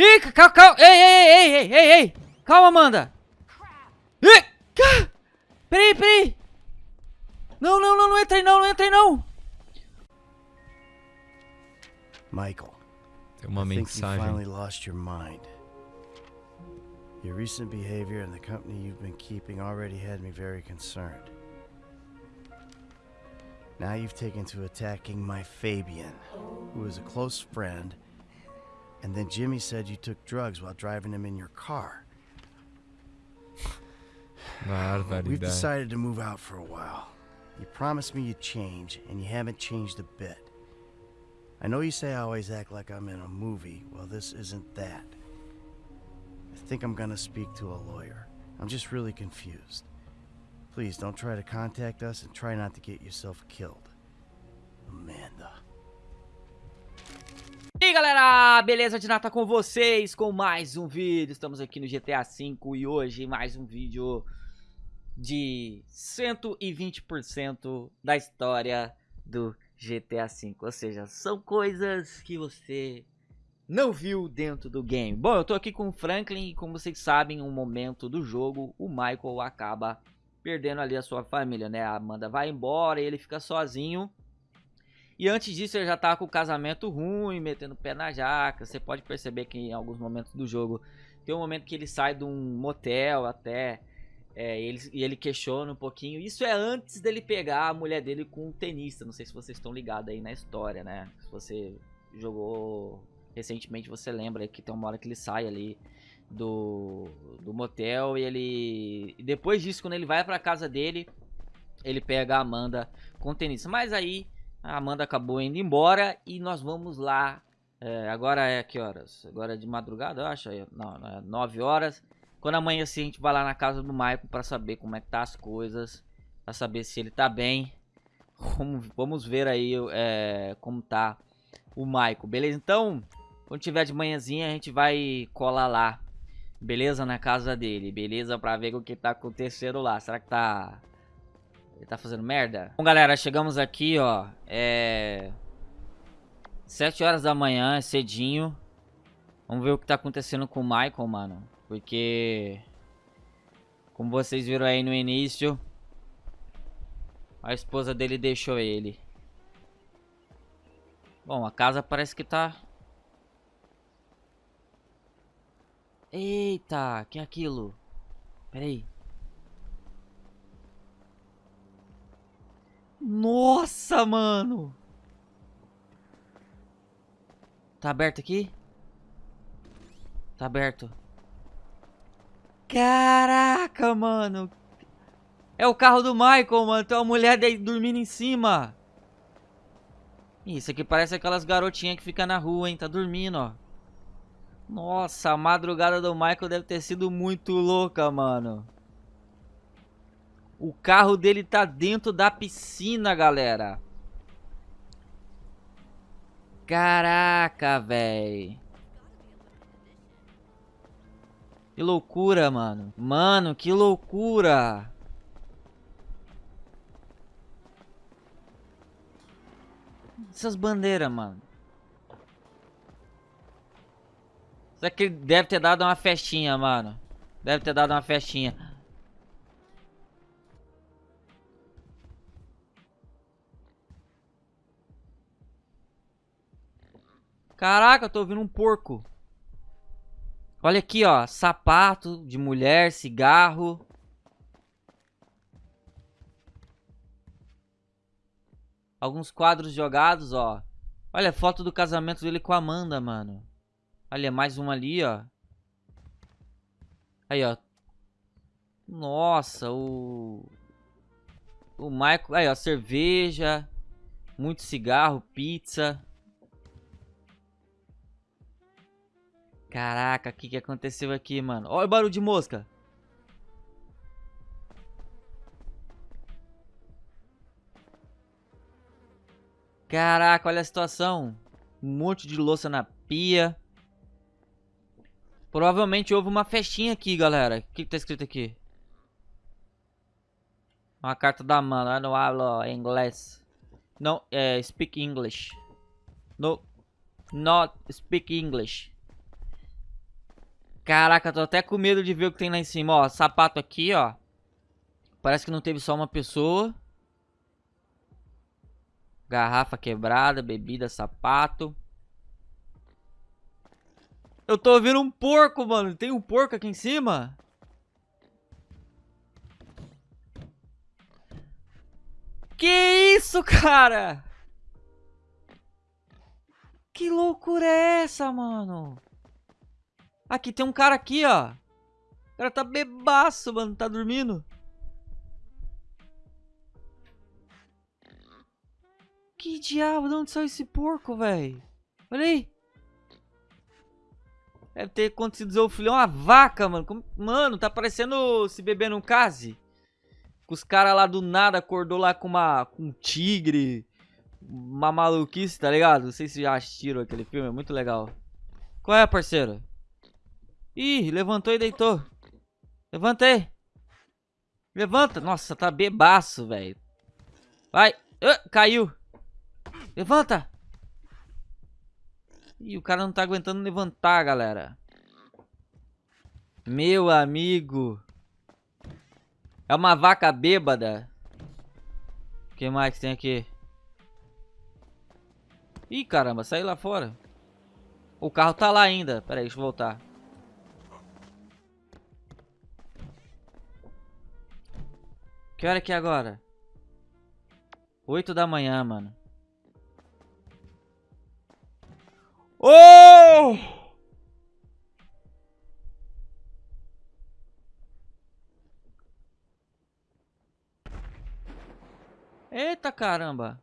Ih, calma, calma. Ei, ei, ei, ei, ei, ei. Calma, Amanda. Ih, cá. Peraí, peraí. Não, não, não, não entra aí não, não entra aí não. Michael, Tem uma I think you finally mensagem. lost your mind. Your recent behavior and the company you've been keeping already had me very concerned. Now you've taken to attacking my Fabian, who is a close friend, and then Jimmy said you took drugs while driving him in your car. We've decided to move out for a while. You promised me you'd change, and you haven't changed a bit. I know you say I always act like I'm in a movie. Well, this isn't that. I think I'm gonna speak to a lawyer. I'm just really confused. Please don't try to contact us and try not to get yourself killed. Amanda. Aí galera, beleza? De nata com vocês com mais um vídeo. Estamos aqui no GTA V e hoje mais um vídeo de 120% da história do GTA V. Ou seja, são coisas que você não viu dentro do game. Bom, eu tô aqui com o Franklin e como vocês sabem, em um momento do jogo, o Michael acaba perdendo ali a sua família, né? A Amanda vai embora e ele fica sozinho. E antes disso ele já tá com o casamento ruim, metendo o pé na jaca. Você pode perceber que em alguns momentos do jogo tem um momento que ele sai de um motel até. É, ele, e ele questiona um pouquinho. Isso é antes dele pegar a mulher dele com um tenista. Não sei se vocês estão ligados aí na história, né? Se você jogou recentemente, você lembra que tem uma hora que ele sai ali do, do motel e ele. E depois disso, quando ele vai pra casa dele, ele pega a Amanda com o tenista. Mas aí. A Amanda acabou indo embora e nós vamos lá. É, agora é que horas? Agora é de madrugada, eu acho. Não, é 9 horas. Quando amanhecer, a gente vai lá na casa do Michael para saber como é que tá as coisas. Pra saber se ele tá bem. Vamos, ver aí é, como tá o Michael, beleza? Então, quando tiver de manhãzinha, a gente vai colar lá. Beleza? Na casa dele, beleza? Pra ver o que tá acontecendo lá. Será que tá ele tá fazendo merda? Bom, galera, chegamos aqui, ó. É... 7 horas da manhã, é cedinho. Vamos ver o que tá acontecendo com o Michael, mano. Porque... Como vocês viram aí no início... A esposa dele deixou ele. Bom, a casa parece que tá... Eita, que é aquilo? Pera aí. Nossa, mano! Tá aberto aqui? Tá aberto. Caraca, mano! É o carro do Michael, mano. Tem uma mulher dormindo em cima. Isso aqui parece aquelas garotinhas que ficam na rua, hein? Tá dormindo, ó. Nossa, a madrugada do Michael deve ter sido muito louca, mano. O carro dele tá dentro da piscina, galera. Caraca, velho. Que loucura, mano. Mano, que loucura. Essas bandeiras, mano. Será que ele deve ter dado uma festinha, mano? Deve ter dado uma festinha. Caraca, eu tô ouvindo um porco. Olha aqui, ó. Sapato de mulher, cigarro. Alguns quadros jogados, ó. Olha foto do casamento dele com a Amanda, mano. Olha, mais uma ali, ó. Aí, ó. Nossa, o... O Michael... Aí, ó, cerveja. Muito cigarro, pizza. Caraca, o que, que aconteceu aqui, mano? Olha o barulho de mosca. Caraca, olha a situação. Um monte de louça na pia. Provavelmente houve uma festinha aqui, galera. O que, que tá escrito aqui? Uma carta da mano. Eu não hablo inglês. Não, é, speak English. No, not speak English. Caraca, tô até com medo de ver o que tem lá em cima, ó. Sapato aqui, ó. Parece que não teve só uma pessoa. Garrafa quebrada, bebida, sapato. Eu tô ouvindo um porco, mano. Tem um porco aqui em cima? Que isso, cara? Que loucura é essa, mano? Aqui tem um cara aqui, ó. O cara tá bebaço, mano. Tá dormindo. Que diabo? De onde saiu esse porco, velho? Olha aí. Deve ter acontecido o filho é uma vaca, mano. Mano, tá parecendo se beber num case. Os caras lá do nada acordou lá com uma com um tigre. Uma maluquice, tá ligado? Não sei se já assistiram aquele filme, é muito legal. Qual é, parceiro? Ih, levantou e deitou. Levantei. Levanta. Nossa, tá bebaço, velho. Vai. Uh, caiu. Levanta. Ih, o cara não tá aguentando levantar, galera. Meu amigo. É uma vaca bêbada. O que mais tem aqui? Ih, caramba, saí lá fora. O carro tá lá ainda. Pera aí, deixa eu voltar. Que hora que é agora? 8 da manhã, mano. Oh! Eita caramba!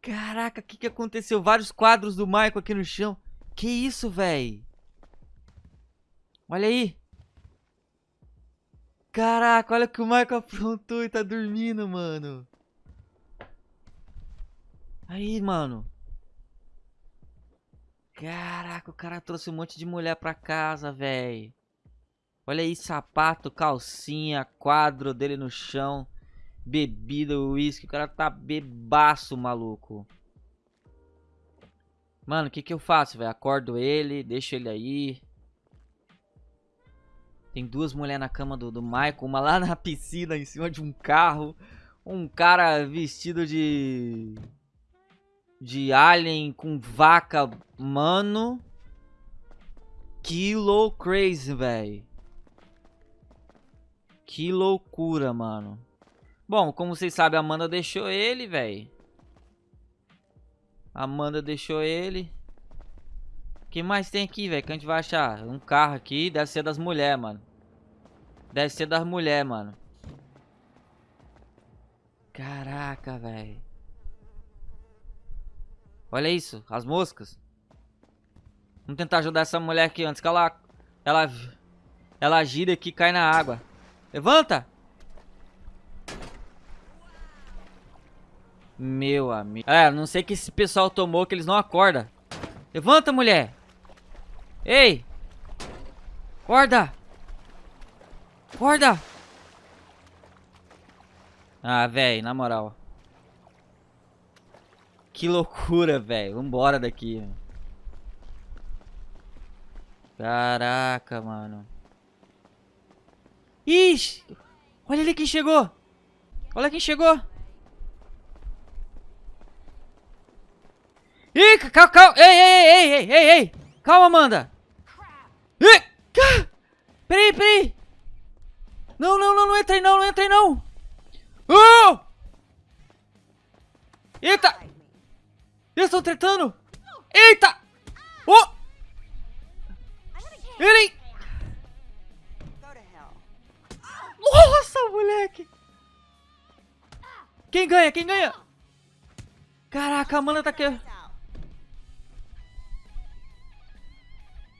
Caraca, o que, que aconteceu? Vários quadros do Michael aqui no chão. Que isso, véi? Olha aí. Caraca, olha o que o Michael aprontou e tá dormindo, mano. Aí, mano. Caraca, o cara trouxe um monte de mulher pra casa, velho. Olha aí, sapato, calcinha, quadro dele no chão. Bebida, uísque. O cara tá bebaço, maluco. Mano, o que que eu faço, velho? Acordo ele, deixo ele aí. Tem duas mulheres na cama do, do Michael. Uma lá na piscina, em cima de um carro. Um cara vestido de de alien com vaca, mano. Low crazy, velho. Que loucura, mano. Bom, como vocês sabem, a Amanda deixou ele, velho. Amanda deixou ele. O que mais tem aqui, velho? Que a gente vai achar? Um carro aqui. Deve ser das mulheres, mano. Deve ser das mulheres, mano. Caraca, velho. Olha isso, as moscas. Vamos tentar ajudar essa mulher aqui antes que ela... Ela... Ela gira aqui e cai na água. Levanta! Meu amigo. É, não sei que esse pessoal tomou que eles não acordam. Levanta, mulher! Ei! Acorda! Acorda! Ah, velho, na moral. Que loucura, velho. Vambora daqui. Caraca, mano. Ixi! Olha ali quem chegou! Olha quem chegou! Ih, calma, calma! Ei, ei, ei, ei, ei, ei! Calma, Amanda! Ih! Peraí, peraí! Não, não, não, não entrei não, não! Oh! Eita! Eles estão tretando! Eita! Oh! Ele! Nossa, moleque! Quem ganha? Quem ganha? Caraca, a mana tá aqui.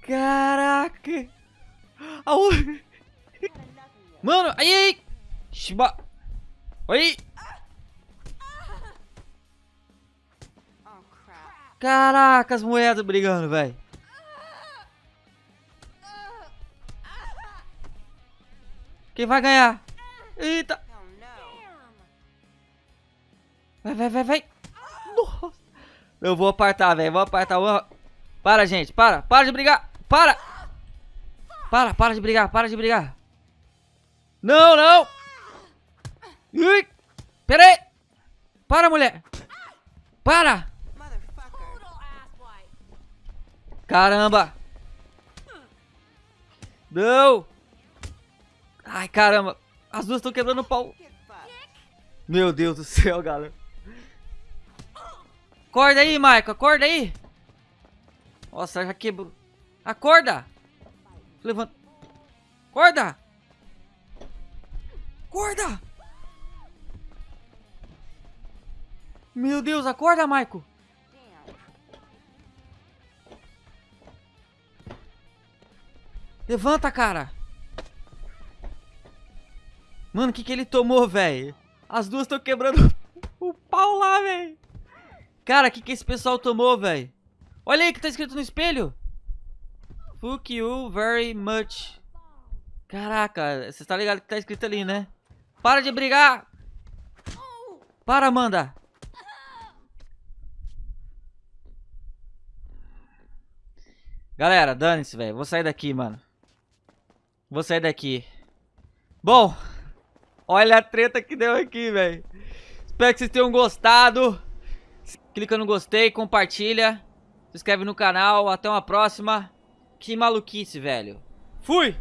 Caraca! Mano, aí, aí! Shiba! Oi! Caraca, as moedas brigando, velho. Quem vai ganhar? Eita. Vai, vai, vai, vai. Nossa. Eu vou apartar, velho. Vou apartar. Vou... Para, gente. Para. Para de brigar. Para. Para, para de brigar, para de brigar. Não, não. Ui. Pera aí. Para, mulher. Para. Caramba. Não. Ai, caramba. As duas estão quebrando o pau. Meu Deus do céu, galera. Acorda aí, Michael. Acorda aí. Nossa, já quebrou. Acorda. Levanta. Acorda. Acorda. Meu Deus, acorda, Michael. Levanta, cara. Mano, o que que ele tomou, velho? As duas estão quebrando o pau lá, velho. Cara, o que que esse pessoal tomou, velho? Olha aí que tá escrito no espelho. Fuck you very much. Caraca, você tá ligado que tá escrito ali, né? Para de brigar. Para, Amanda. Galera, dane-se, velho. Vou sair daqui, mano. Vou sair daqui. Bom, olha a treta que deu aqui, velho. Espero que vocês tenham gostado. Clica no gostei, compartilha. Se inscreve no canal. Até uma próxima. Que maluquice, velho. Fui!